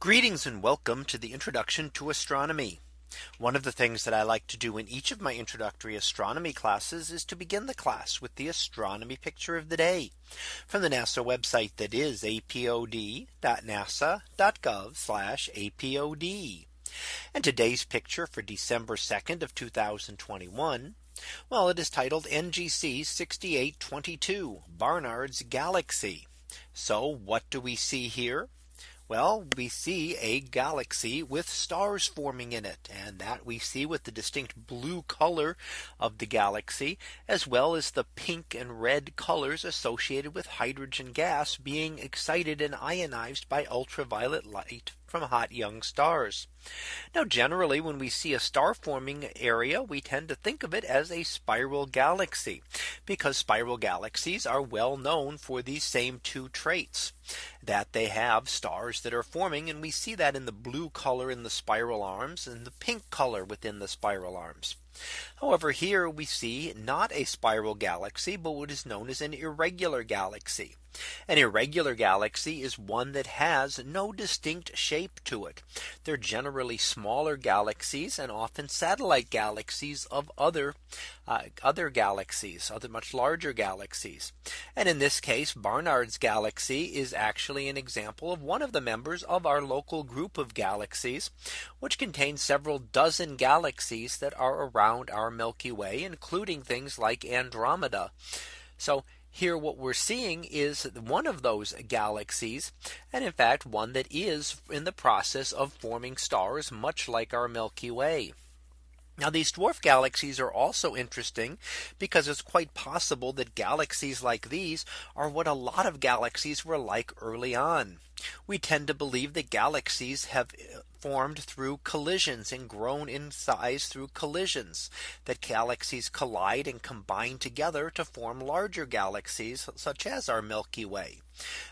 Greetings and welcome to the introduction to astronomy. One of the things that I like to do in each of my introductory astronomy classes is to begin the class with the astronomy picture of the day from the NASA website that is apod.nasa.gov apod. And today's picture for December 2nd of 2021. Well, it is titled NGC 6822 Barnard's Galaxy. So what do we see here? Well, we see a galaxy with stars forming in it and that we see with the distinct blue color of the galaxy as well as the pink and red colors associated with hydrogen gas being excited and ionized by ultraviolet light from hot young stars. Now generally when we see a star forming area we tend to think of it as a spiral galaxy because spiral galaxies are well known for these same two traits that they have stars that are forming and we see that in the blue color in the spiral arms and the pink color within the spiral arms. However, here we see not a spiral galaxy, but what is known as an irregular galaxy. An irregular galaxy is one that has no distinct shape to it. They're generally smaller galaxies and often satellite galaxies of other uh, other galaxies, other much larger galaxies. And in this case, Barnard's galaxy is actually an example of one of the members of our local group of galaxies, which contains several dozen galaxies that are around our Milky Way, including things like Andromeda. So here what we're seeing is one of those galaxies and in fact one that is in the process of forming stars much like our Milky Way. Now these dwarf galaxies are also interesting because it's quite possible that galaxies like these are what a lot of galaxies were like early on. We tend to believe that galaxies have formed through collisions and grown in size through collisions that galaxies collide and combine together to form larger galaxies such as our Milky Way.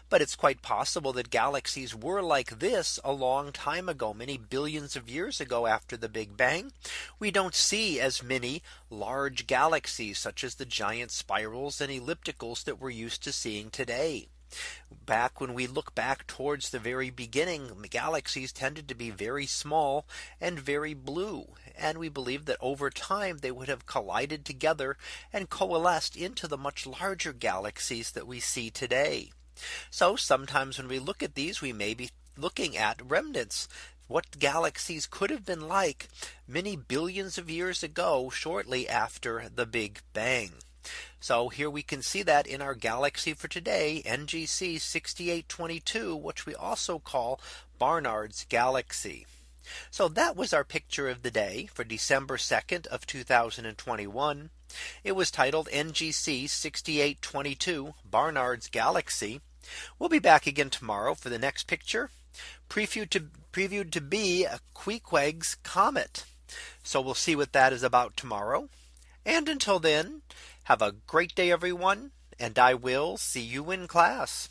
But it's quite possible that galaxies were like this a long time ago many billions of years ago after the Big Bang. We don't see as many large galaxies such as the giant spirals and ellipticals that we're used to seeing today back when we look back towards the very beginning galaxies tended to be very small and very blue and we believe that over time they would have collided together and coalesced into the much larger galaxies that we see today. So sometimes when we look at these we may be looking at remnants what galaxies could have been like many billions of years ago shortly after the Big Bang. So here we can see that in our galaxy for today NGC 6822 which we also call Barnard's galaxy. So that was our picture of the day for December 2nd of 2021. It was titled NGC 6822 Barnard's galaxy. We'll be back again tomorrow for the next picture previewed to previewed to be a Queequeg's comet. So we'll see what that is about tomorrow. And until then, have a great day, everyone, and I will see you in class.